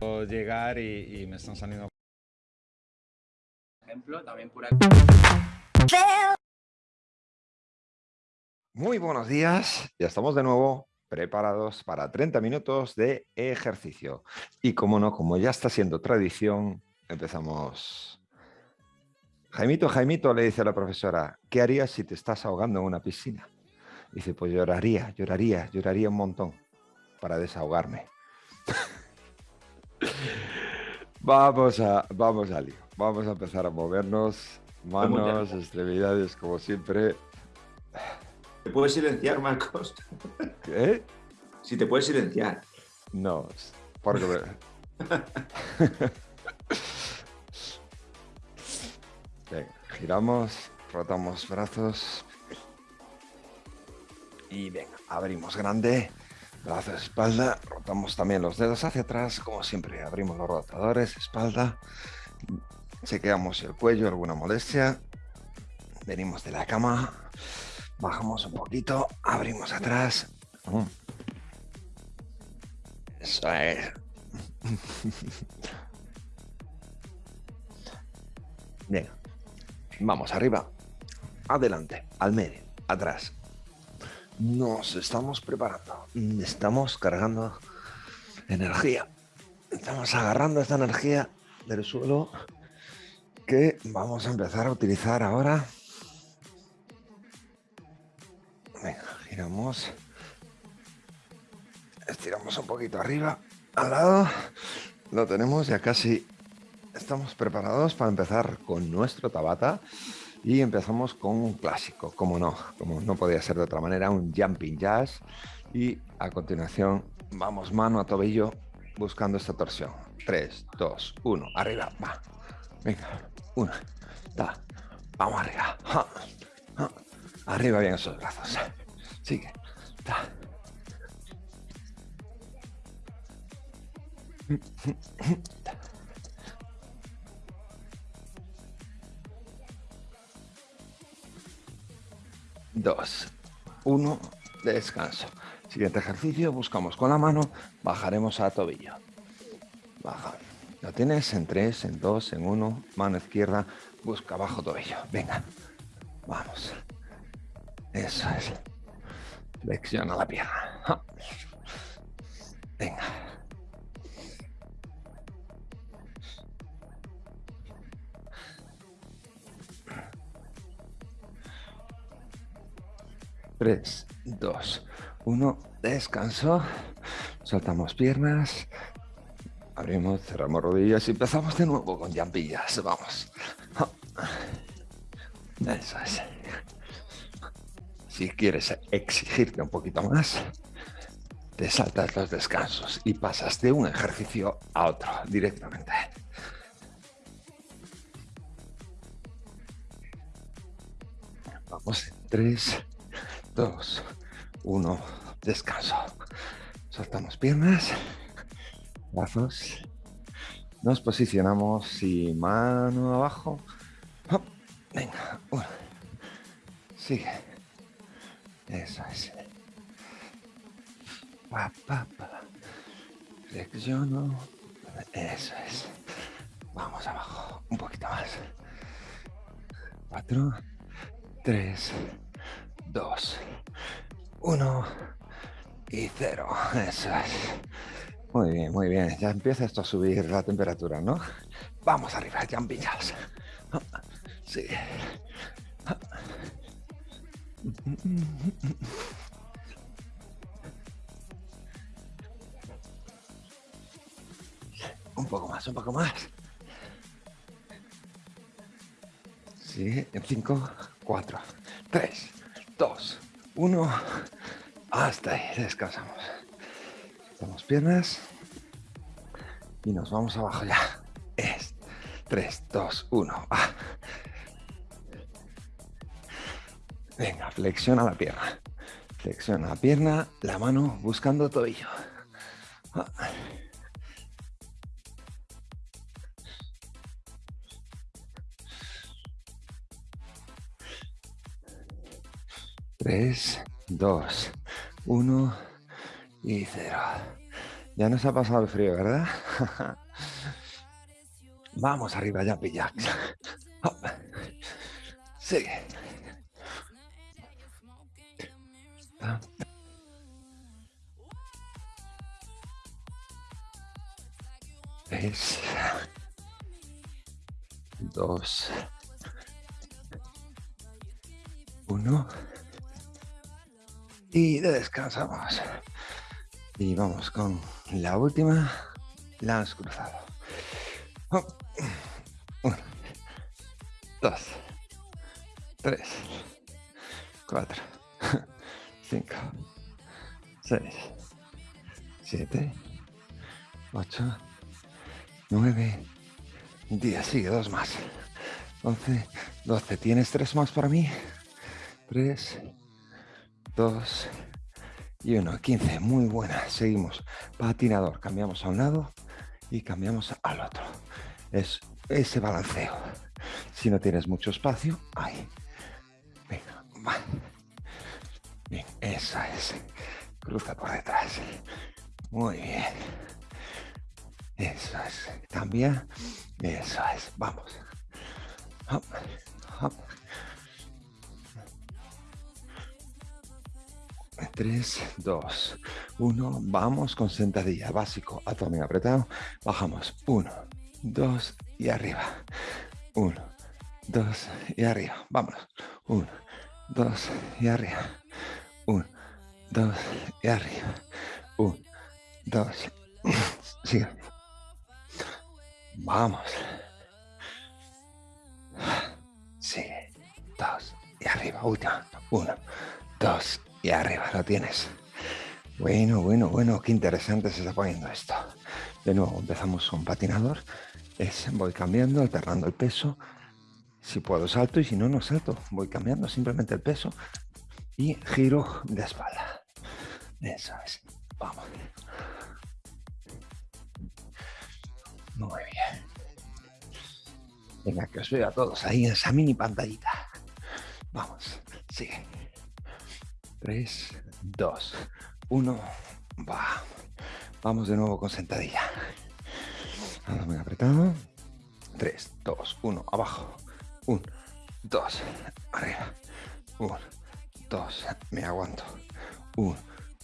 llegar y, me están saliendo. Ejemplo, también pura. Muy buenos días, ya estamos de nuevo preparados para 30 minutos de ejercicio. Y como no, como ya está siendo tradición, empezamos. Jaimito, Jaimito, le dice a la profesora, ¿qué harías si te estás ahogando en una piscina? Dice, pues lloraría, lloraría, lloraría un montón para desahogarme. Vamos a, vamos a lío. Vamos a empezar a movernos. Manos, extremidades, como siempre. ¿Te puedes silenciar, Marcos? ¿Qué? Si te puedes silenciar. No, porque... Venga, giramos, rotamos brazos. Y venga, abrimos grande. Brazos, espalda, rotamos también los dedos hacia atrás, como siempre, abrimos los rotadores, espalda, chequeamos el cuello, alguna molestia, venimos de la cama, bajamos un poquito, abrimos atrás, eso es. Bien, vamos arriba, adelante, al medio, atrás, nos estamos preparando, estamos cargando energía. Estamos agarrando esta energía del suelo que vamos a empezar a utilizar ahora. Venga, giramos. Estiramos un poquito arriba, al lado. Lo tenemos ya casi. Estamos preparados para empezar con nuestro Tabata. Y empezamos con un clásico, como no, como no podía ser de otra manera, un jumping jazz. Y a continuación vamos mano a tobillo buscando esta torsión. 3, 2, 1, arriba, va. Venga, 1, da. Vamos arriba. Arriba bien esos brazos. Sigue. Da. Dos, uno, descanso. Siguiente ejercicio, buscamos con la mano, bajaremos a tobillo. Baja. Lo tienes en tres, en dos, en uno, mano izquierda, busca abajo tobillo. Venga, vamos. Eso es. Flexiona la pierna. Venga. 3, 2, 1, descanso. Soltamos piernas. Abrimos, cerramos rodillas y empezamos de nuevo con llampillas. Vamos. Eso es. Si quieres exigirte un poquito más, te saltas los descansos y pasas de un ejercicio a otro directamente. Vamos, 3, 2, 1, descanso. Soltamos piernas, brazos. Nos posicionamos y mano abajo. Venga, uno. Sigue. Eso es. Pa. Flexiono. Eso es. Vamos abajo. Un poquito más. Cuatro. Tres. 2, 1 y 0. Eso es. Muy bien, muy bien. Ya empieza esto a subir la temperatura, ¿no? Vamos arriba, ya jazz. Sí. Un poco más, un poco más. Sí, en 5, 4, 3, dos, uno, hasta ahí, descansamos. Damos piernas y nos vamos abajo ya. Es 3, 2, 1. Venga, flexiona la pierna. Flexiona la pierna, la mano buscando tobillo. Ah. 3, 2, 1 y 0. Ya nos ha pasado el frío, ¿verdad? Vamos arriba, ya. Sigue. Tres. Dos. Uno. Y descansamos. Y vamos con la última. Lance cruzado. Uno. Dos. Tres. Cuatro. Cinco. Seis. Siete. Ocho. Nueve. Diez. Sigue, dos más. Once. Doce. ¿Tienes tres más para mí? Tres. Dos. Y uno. Quince. Muy buena. Seguimos. Patinador. Cambiamos a un lado y cambiamos al otro. Es ese balanceo. Si no tienes mucho espacio, ahí. Venga, va. Bien, esa es. Cruza por detrás. Muy bien. Eso es. Cambia. Eso es. Vamos. Tres, dos, uno. Vamos con sentadilla. Básico. Abdomen apretado. Bajamos. Uno, dos y arriba. Uno, dos y arriba. Vámonos. Uno, dos y arriba. Uno, dos y arriba. Uno, dos. Sigue. Vamos. Sigue. Dos y arriba. Última. Uno, dos y arriba. Lo tienes. Bueno, bueno, bueno. Qué interesante se está poniendo esto. De nuevo, empezamos con patinador. Es, voy cambiando, alternando el peso. Si puedo salto y si no, no salto. Voy cambiando simplemente el peso y giro de espalda. Eso es. Vamos. Muy bien. Venga, que os veo a todos ahí en esa mini pantallita. Vamos, sigue. Tres, dos, uno, va. Vamos de nuevo con sentadilla. Abdomen apretado. Tres, dos, uno, abajo. Un, dos, arriba. Un, dos, me aguanto. Un,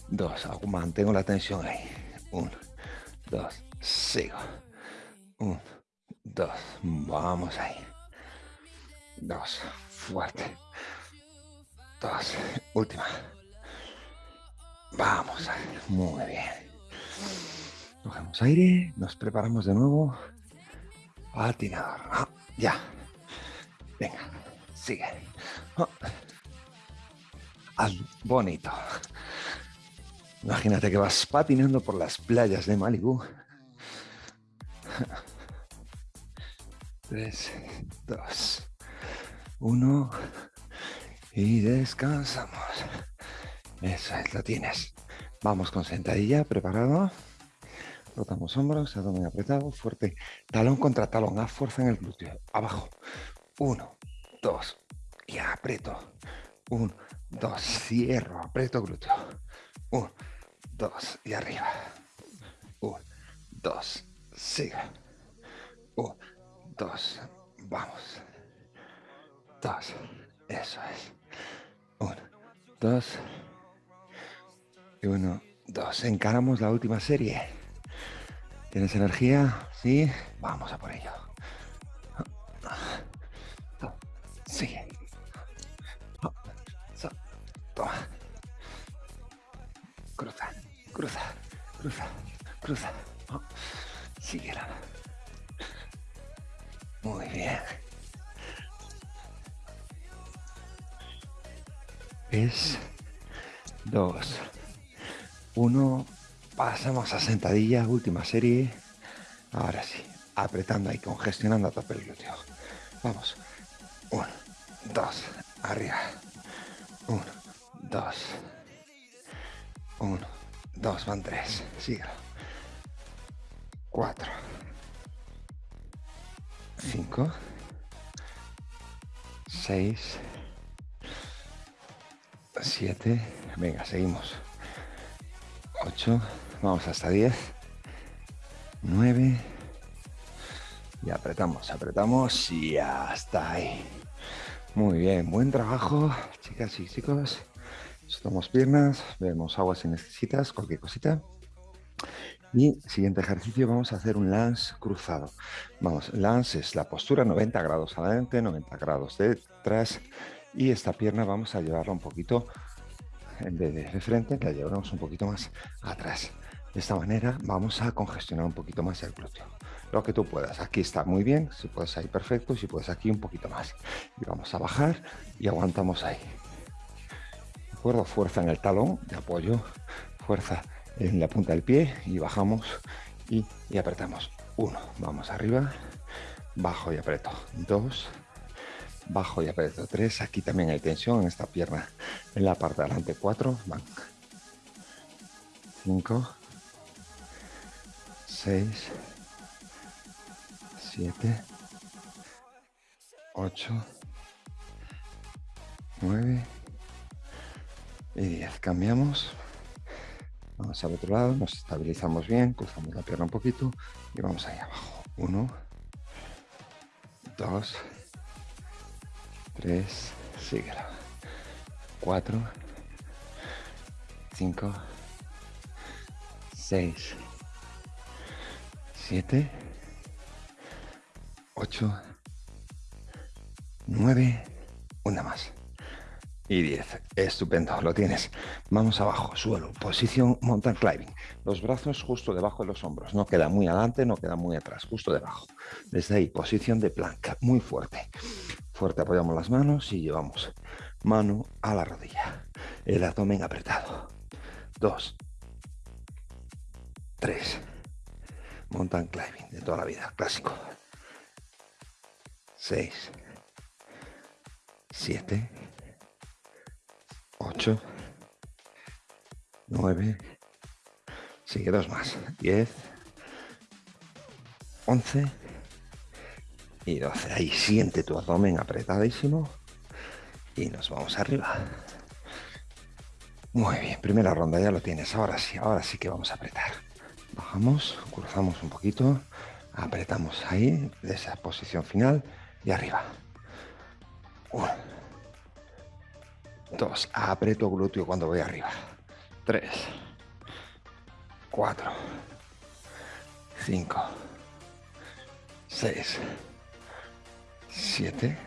dos, mantengo la tensión ahí. Un, dos, sigo. Un, dos, vamos ahí. Dos, fuerte. Dos, última. Vamos muy bien. Cogemos aire, nos preparamos de nuevo. Patinador. Ah, ya. Venga, sigue. Oh. bonito. Imagínate que vas patinando por las playas de Malibu. Tres, dos, uno. Y descansamos. Eso es, lo tienes. Vamos con sentadilla, preparado. Rotamos hombros, abdomen apretado, fuerte. Talón contra talón, haz fuerza en el glúteo. Abajo. Uno, dos, y aprieto. Uno, dos, cierro, aprieto glúteo. Uno, dos, y arriba. Uno, dos, sigue. Uno, dos, vamos. Dos, eso es. Uno, dos, y uno, dos. Encaramos la última serie. ¿Tienes energía? Sí, vamos a por ello. Sigue. Toma. Cruza, cruza, cruza, cruza. Es dos. Uno. Pasamos a sentadilla, última serie. Ahora sí, apretando ahí, congestionando a tope el glúteo. Vamos. Uno, dos, arriba. Uno, dos. Uno, dos, van tres. Síguelo. Cuatro. Cinco. Seis. Siete. Venga, seguimos. Ocho. Vamos hasta diez. 9. Y apretamos, apretamos y hasta ahí. Muy bien, buen trabajo, chicas y chicos. Estamos piernas, vemos agua si necesitas, cualquier cosita. Y siguiente ejercicio, vamos a hacer un lance cruzado. Vamos, lance es la postura 90 grados adelante, 90 grados detrás. Y esta pierna vamos a llevarla un poquito, en vez de frente, la llevamos un poquito más atrás. De esta manera vamos a congestionar un poquito más el glúteo. Lo que tú puedas. Aquí está muy bien, si puedes ahí perfecto, si puedes aquí un poquito más. Y vamos a bajar y aguantamos ahí. ¿De acuerdo? Fuerza en el talón de apoyo, fuerza en la punta del pie y bajamos y, y apretamos. Uno, vamos arriba, bajo y aprieto. Dos, bajo y aprieto. Tres, aquí también hay tensión en esta pierna. En la parte de adelante, cuatro, van. Cinco, seis, siete, ocho, nueve y diez. Cambiamos. Vamos al otro lado, nos estabilizamos bien, cruzamos la pierna un poquito y vamos ahí abajo. Uno, dos, tres, síguela. Cuatro, cinco, seis, siete, ocho, nueve, una más y 10. Estupendo, lo tienes. Vamos abajo, suelo, posición mountain climbing. Los brazos justo debajo de los hombros. No queda muy adelante, no queda muy atrás, justo debajo. Desde ahí, posición de planca, muy fuerte. Fuerte, apoyamos las manos y llevamos mano a la rodilla. El abdomen apretado. Dos. Tres. Mountain climbing de toda la vida, clásico. Seis. Siete. 8, 9, sigue dos más, 10, 11 y 12. Ahí siente tu abdomen apretadísimo y nos vamos arriba. Muy bien, primera ronda ya lo tienes. Ahora sí, ahora sí que vamos a apretar. Bajamos, cruzamos un poquito, apretamos ahí, de esa posición final y arriba. Uno. Dos, aprieto glúteo cuando voy arriba. Tres, cuatro, cinco, seis, siete,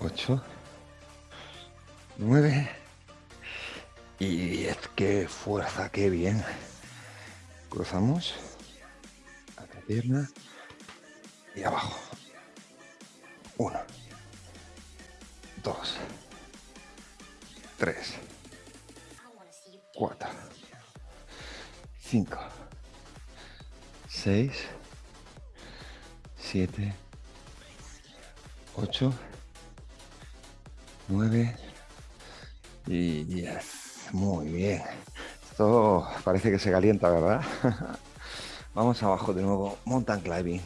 ocho, nueve y diez. Qué fuerza, qué bien. Cruzamos. A la pierna y abajo. Uno, dos. 3, 4, 5, 6, 7, 8, 9 y 10. Muy bien. Esto parece que se calienta, ¿verdad? Vamos abajo de nuevo, mountain climbing.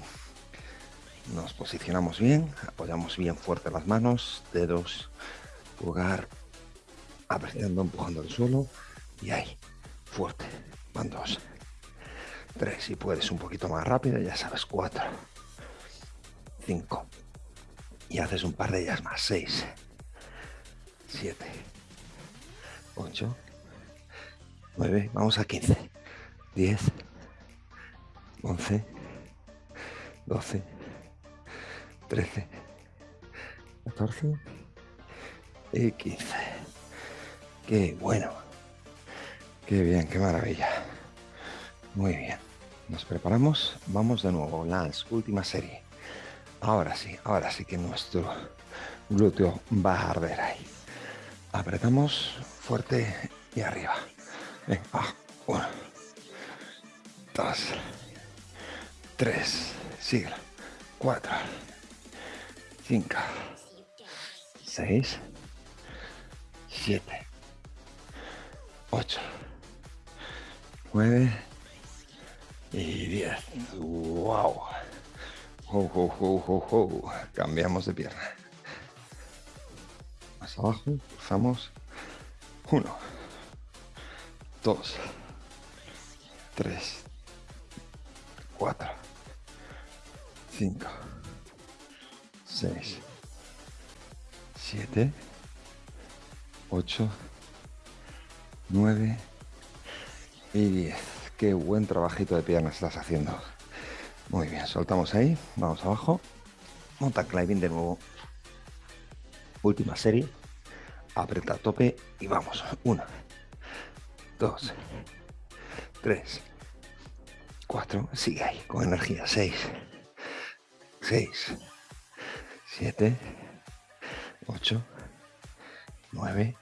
Nos posicionamos bien, apoyamos bien fuerte las manos, dedos, pulgar, apretando, empujando el suelo y ahí, fuerte. Van dos, tres, si puedes un poquito más rápido, ya sabes, cuatro, cinco, y haces un par de ellas más, seis, siete, ocho, nueve, vamos a quince, diez, once, doce, trece, catorce y quince. Qué bueno. Qué bien, qué maravilla. Muy bien. Nos preparamos. Vamos de nuevo. Lance, última serie. Ahora sí, ahora sí que nuestro glúteo va a arder ahí. Apretamos fuerte y arriba. Venga, Uno. Dos. Tres. Sigue. Cuatro. Cinco. Seis. Siete. 8, 9 y 10. ¡Wow! Cambiamos de pierna. Más abajo, cruzamos. 1, 2, 3, 4, 5, 6, 7, 8, 9 y 10. Qué buen trabajito de piernas estás haciendo. Muy bien, soltamos ahí, vamos abajo. Monta climbing de nuevo. Última serie. Aprieta a tope y vamos. 1, 2, 3, 4. Sigue ahí con energía. 6, 6, 7, 8, 9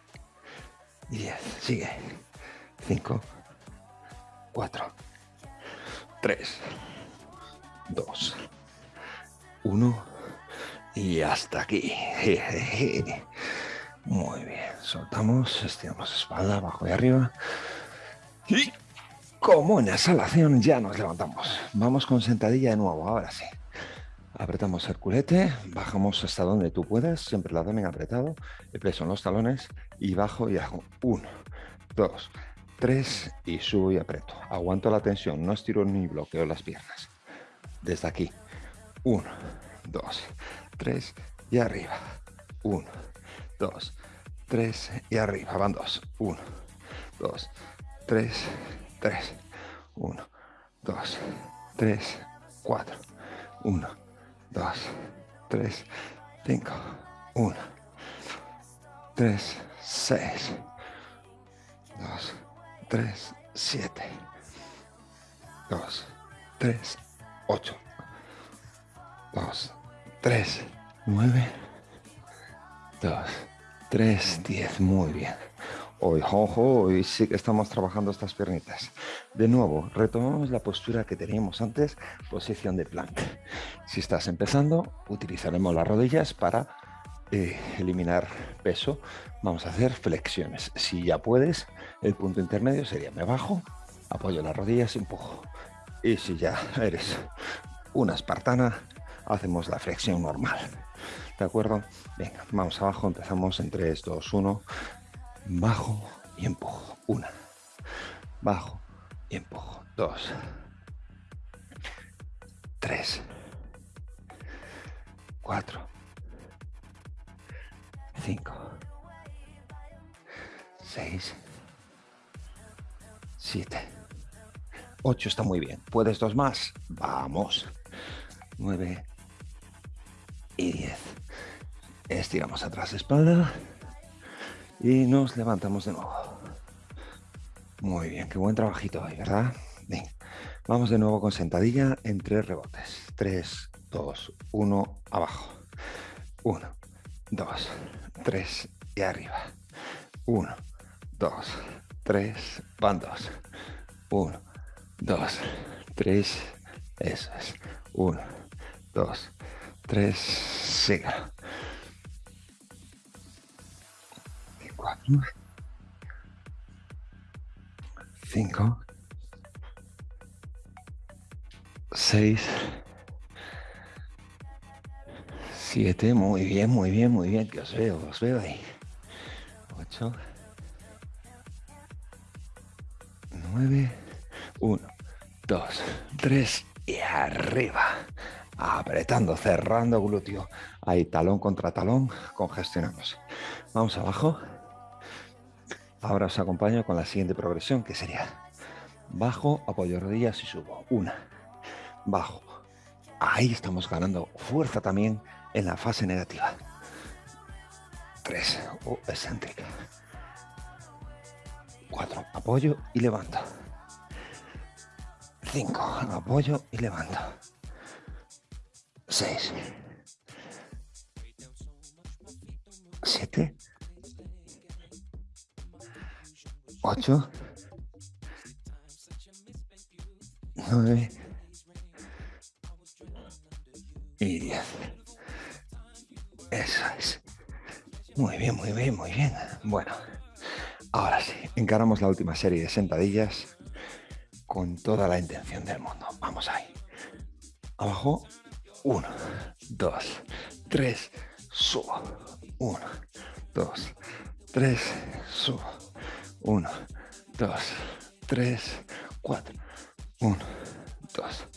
y 10. Sigue. 5, 4, 3, 2, 1 y hasta aquí. Muy bien, soltamos, estiramos espalda, abajo y arriba. Y como en exhalación ya nos levantamos. Vamos con sentadilla de nuevo, ahora sí. Apretamos el culete, bajamos hasta donde tú puedas, siempre el abdomen apretado, el peso en los talones y bajo y hago. Uno, dos, tres y subo y aprieto. Aguanto la tensión, no estiro ni bloqueo las piernas. Desde aquí. Uno, dos, tres y arriba. Uno, dos, tres y arriba. Van dos. Uno, dos, tres, tres. Uno, dos, tres, cuatro. Uno, dos, tres, cinco. Uno, tres, seis. Dos, tres, siete. Dos, tres, ocho. Dos, tres, nueve. Dos, tres, diez. Muy bien. Hoy, ojo, hoy sí que estamos trabajando estas piernitas. De nuevo, retomamos la postura que teníamos antes, posición de plank. Si estás empezando, utilizaremos las rodillas para eh, eliminar peso. Vamos a hacer flexiones. Si ya puedes, el punto intermedio sería me bajo, apoyo las rodillas y empujo. Y si ya eres una espartana, hacemos la flexión normal. ¿De acuerdo? Venga, vamos abajo, empezamos en 3, 2, 1. Bajo y empujo. Una. Bajo y empujo. Dos. Tres. Cuatro. Cinco. Seis. Siete. Ocho está muy bien. ¿Puedes dos más? Vamos. Nueve. Y diez. Estiramos atrás espalda. Y nos levantamos de nuevo. Muy bien, qué buen trabajito hoy, ¿verdad? Bien. Vamos de nuevo con sentadilla en tres rebotes. Tres, dos, uno, abajo. Uno, dos, tres y arriba. Uno, dos, tres, van dos. Uno, dos, tres, eso es. Uno, dos, tres, siga. Cuatro. Cinco. Seis. Siete. Muy bien, muy bien, muy bien. Que os veo, os veo ahí. Ocho. Nueve. Uno, dos, tres y arriba. Apretando, cerrando glúteo. Ahí, talón contra talón, congestionamos. Vamos abajo. Ahora os acompaño con la siguiente progresión, que sería bajo, apoyo rodillas y subo. Una, bajo. Ahí estamos ganando fuerza también en la fase negativa. Tres, oh, excéntrica. Cuatro, apoyo y levanto. Cinco, apoyo y levanto. Seis. Siete. Ocho. Nueve. Y diez. Eso es. Muy bien, muy bien, muy bien. Bueno, ahora sí, encaramos la última serie de sentadillas con toda la intención del mundo. Vamos ahí. Abajo. Uno, dos, tres, subo. Uno, dos, tres, subo. Uno, dos, tres, cuatro. Uno, dos,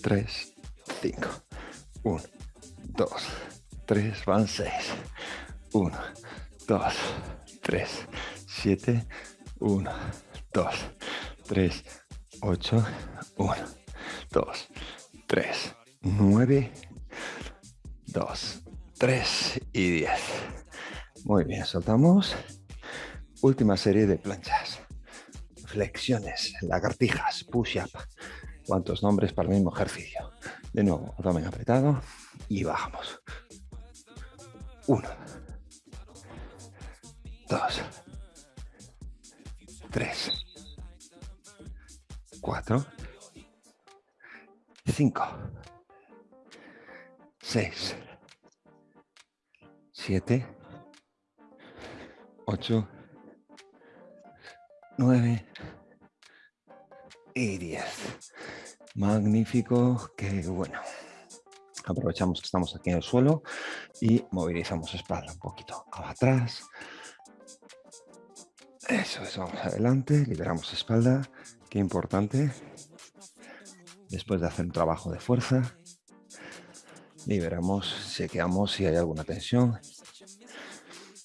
3, 5. 1, 2, 3, van 6. 1, 2, 3, 7, 1, 2, 3, 8, 1, 2, 3, 9, 2, 3 y 10. Muy bien, soltamos. Última serie de planchas. Flexiones, lagartijas, push-up. ¿Cuántos nombres para el mismo ejercicio? De nuevo, abdomen apretado y bajamos. Uno. Dos. Tres. Cuatro. Cinco. Seis. Siete. Ocho. Nueve. Y diez. Magnífico, qué bueno. Aprovechamos que estamos aquí en el suelo y movilizamos espalda un poquito atrás. Eso es, vamos adelante, liberamos espalda, qué importante. Después de hacer un trabajo de fuerza, liberamos, chequeamos si hay alguna tensión.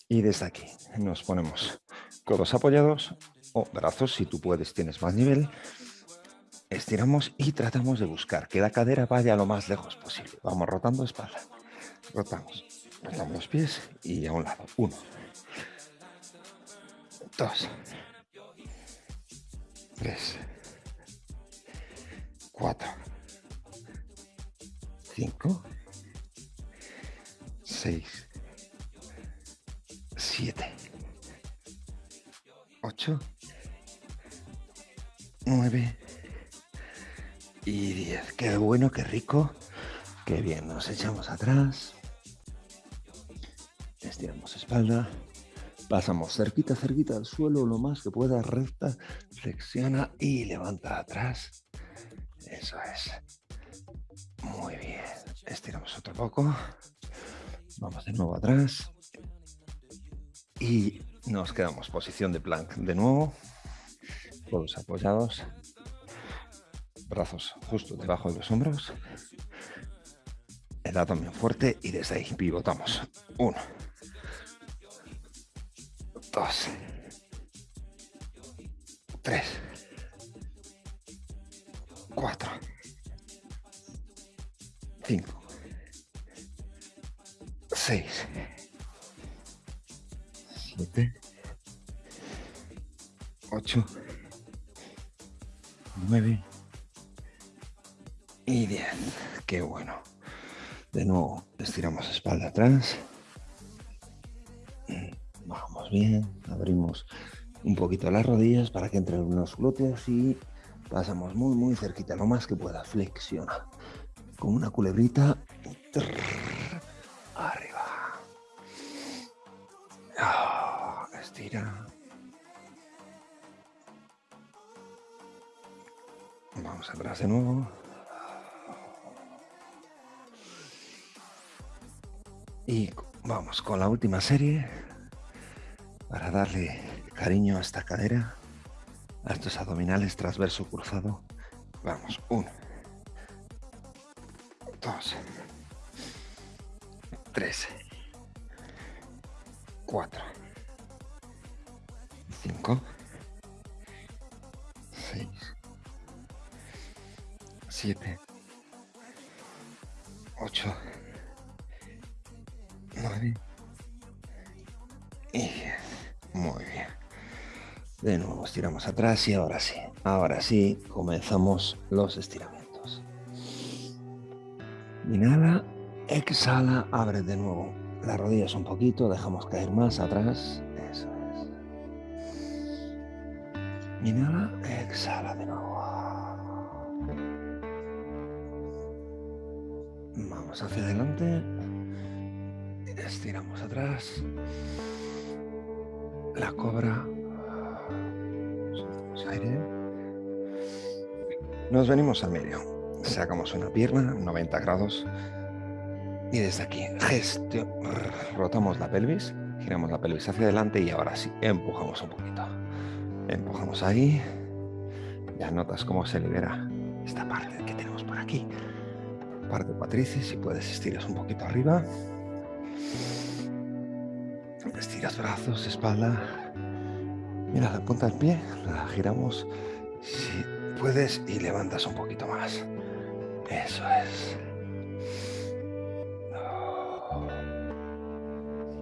Y desde aquí nos ponemos codos apoyados o brazos, si tú puedes, tienes más nivel, Estiramos y tratamos de buscar que la cadera vaya lo más lejos posible. Vamos rotando espalda. Rotamos. Rotamos los pies y a un lado. Uno. Dos. Tres. Cuatro. Cinco. Seis. Siete. Ocho. Nueve y 10. Qué bueno, qué rico. Qué bien. Nos echamos atrás. Estiramos espalda. Pasamos cerquita, cerquita al suelo, lo más que pueda, recta, flexiona y levanta atrás. Eso es. Muy bien. Estiramos otro poco. Vamos de nuevo atrás. Y nos quedamos posición de plank de nuevo. Todos apoyados brazos justo debajo de los hombros. El también fuerte y desde ahí pivotamos. Uno. Dos. Tres. Cuatro. Cinco. Seis. Siete. Ocho. Nueve y 10. Qué bueno. De nuevo, estiramos espalda atrás. Vamos bien. Abrimos un poquito las rodillas para que entren los glúteos y pasamos muy, muy cerquita, lo más que pueda. Flexiona. Con una culebrita. Arriba. Ah, estira. Vamos atrás de nuevo. Y vamos con la última serie para darle cariño a esta cadera, a estos abdominales transverso cruzado. Vamos, uno, dos, tres, cuatro, cinco, seis, siete, ocho, y De nuevo estiramos atrás y ahora sí, ahora sí comenzamos los estiramientos. Inhala, exhala, abre de nuevo las rodillas un poquito, dejamos caer más atrás. Eso es. Inhala, exhala de nuevo. Vamos hacia adelante estiramos atrás, la cobra, aire, nos venimos al medio, sacamos una pierna, 90 grados, y desde aquí gestión, rotamos la pelvis, giramos la pelvis hacia adelante y ahora sí, empujamos un poquito, empujamos ahí, ya notas cómo se libera esta parte que tenemos por aquí, parte cuatrices, si puedes estiras un poquito arriba. Estiras brazos, espalda. Mira la punta del pie, la giramos si puedes y levantas un poquito más. Eso es.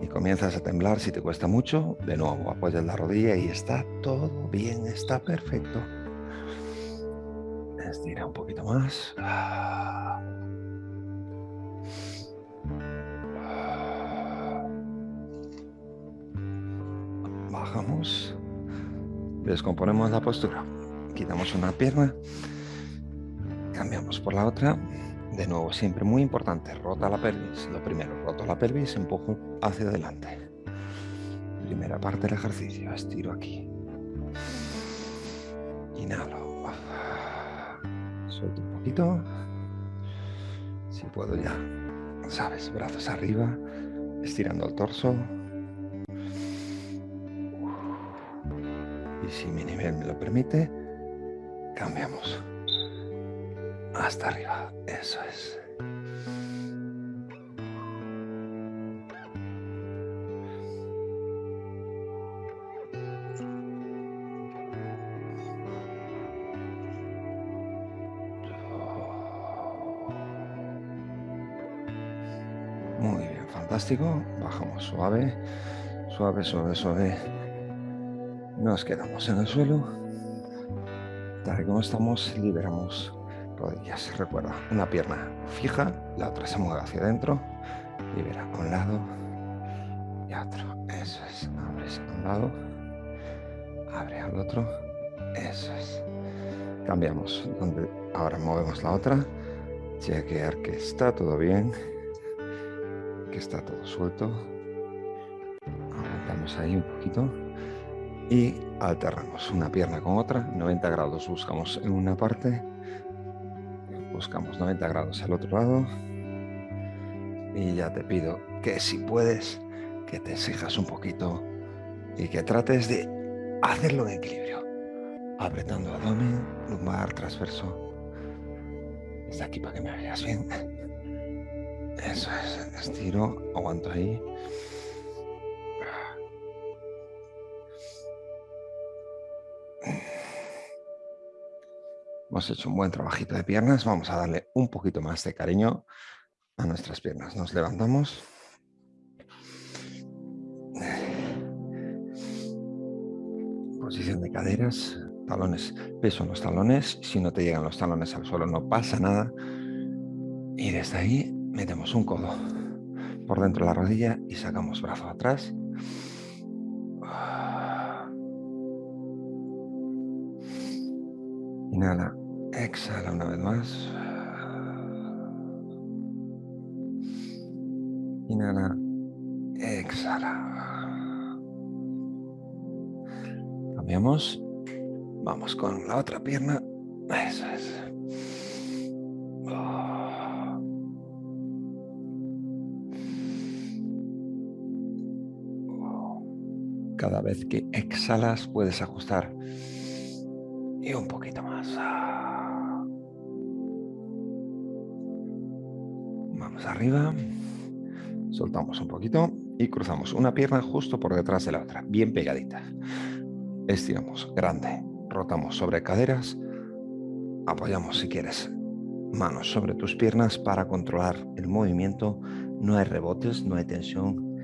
Y comienzas a temblar si te cuesta mucho, de nuevo apoyas la rodilla y está todo bien, está perfecto. Estira un poquito más. Bajamos. Descomponemos la postura. Quitamos una pierna. Cambiamos por la otra. De nuevo, siempre muy importante, rota la pelvis. Lo primero, roto la pelvis, empujo hacia adelante. Primera parte del ejercicio, estiro aquí. Inhalo. Suelto un poquito. Si puedo ya, sabes, brazos arriba, estirando el torso. Y si mi nivel me lo permite, cambiamos hasta arriba. Eso es. Muy bien, fantástico. Bajamos suave, suave, suave, suave. Nos quedamos en el suelo. Tal y como estamos, liberamos rodillas. Recuerda, una pierna fija, la otra se mueve hacia adentro. Libera a un lado y a otro. Eso es. Abres a un lado, abre al otro. Eso es. Cambiamos. Donde ahora movemos la otra. Chequear que está todo bien, que está todo suelto. Aguantamos ahí un poquito y alternamos una pierna con otra. 90 grados buscamos en una parte buscamos 90 grados al otro lado y ya te pido que si puedes que te exijas un poquito y que trates de hacerlo en equilibrio. Apretando abdomen, lumbar, transverso. Está aquí para que me veas bien. Eso es, estiro, aguanto ahí Hemos hecho un buen trabajito de piernas. Vamos a darle un poquito más de cariño a nuestras piernas. Nos levantamos. Posición de caderas, talones, peso en los talones. Si no te llegan los talones al suelo no pasa nada. Y desde ahí metemos un codo por dentro de la rodilla y sacamos brazo atrás. Inhala, exhala una vez más. Inhala, exhala. Cambiamos. Vamos con la otra pierna. Eso es. Cada vez que exhalas puedes ajustar y un poquito más. Arriba. Soltamos un poquito y cruzamos una pierna justo por detrás de la otra, bien pegadita. Estiramos grande, rotamos sobre caderas, apoyamos si quieres manos sobre tus piernas para controlar el movimiento. No hay rebotes, no hay tensión.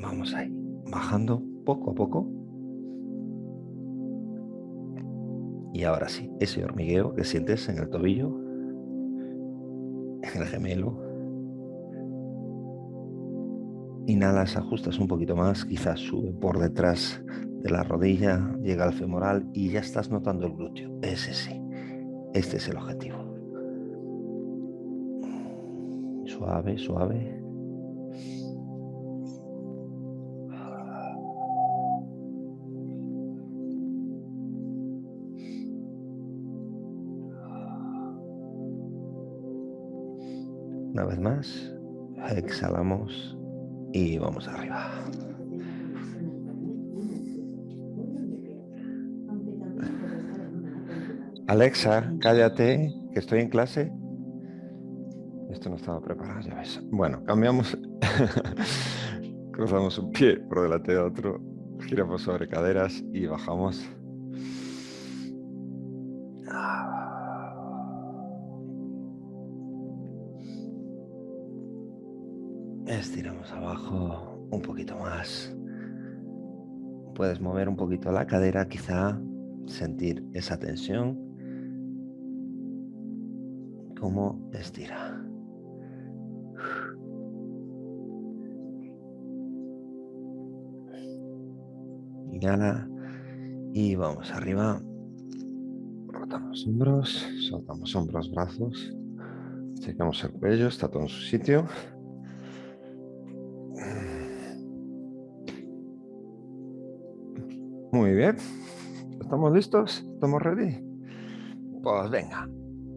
Vamos ahí, bajando poco a poco Y ahora sí, ese hormigueo que sientes en el tobillo, en el gemelo. Inhalas, ajustas un poquito más, quizás sube por detrás de la rodilla, llega al femoral y ya estás notando el glúteo. Ese sí, este es el objetivo. Suave, suave. Una vez más, exhalamos y vamos arriba. Alexa, cállate, que estoy en clase. Esto no estaba preparado, ya ves. Bueno, cambiamos. Cruzamos un pie por delante de otro. Giramos sobre caderas y bajamos. Un poquito más. Puedes mover un poquito la cadera, quizá sentir esa tensión. Cómo estira. Inhala y vamos arriba. Rotamos hombros, soltamos hombros, brazos. Checamos el cuello, está todo en su sitio. Muy bien. ¿Estamos listos? ¿Estamos ready? Pues venga,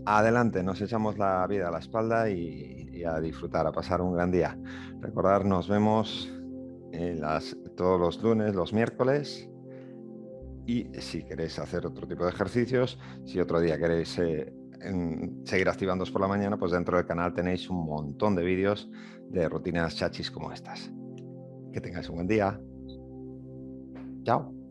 adelante, nos echamos la vida a la espalda y, a disfrutar, a pasar un gran día. Recordar, nos vemos las, todos los lunes, los miércoles. Y si queréis hacer otro tipo de ejercicios, si otro día queréis eh, seguir activándoos por la mañana, pues dentro del canal tenéis un montón de vídeos de rutinas chachis como estas. Que tengáis un buen día. Chao.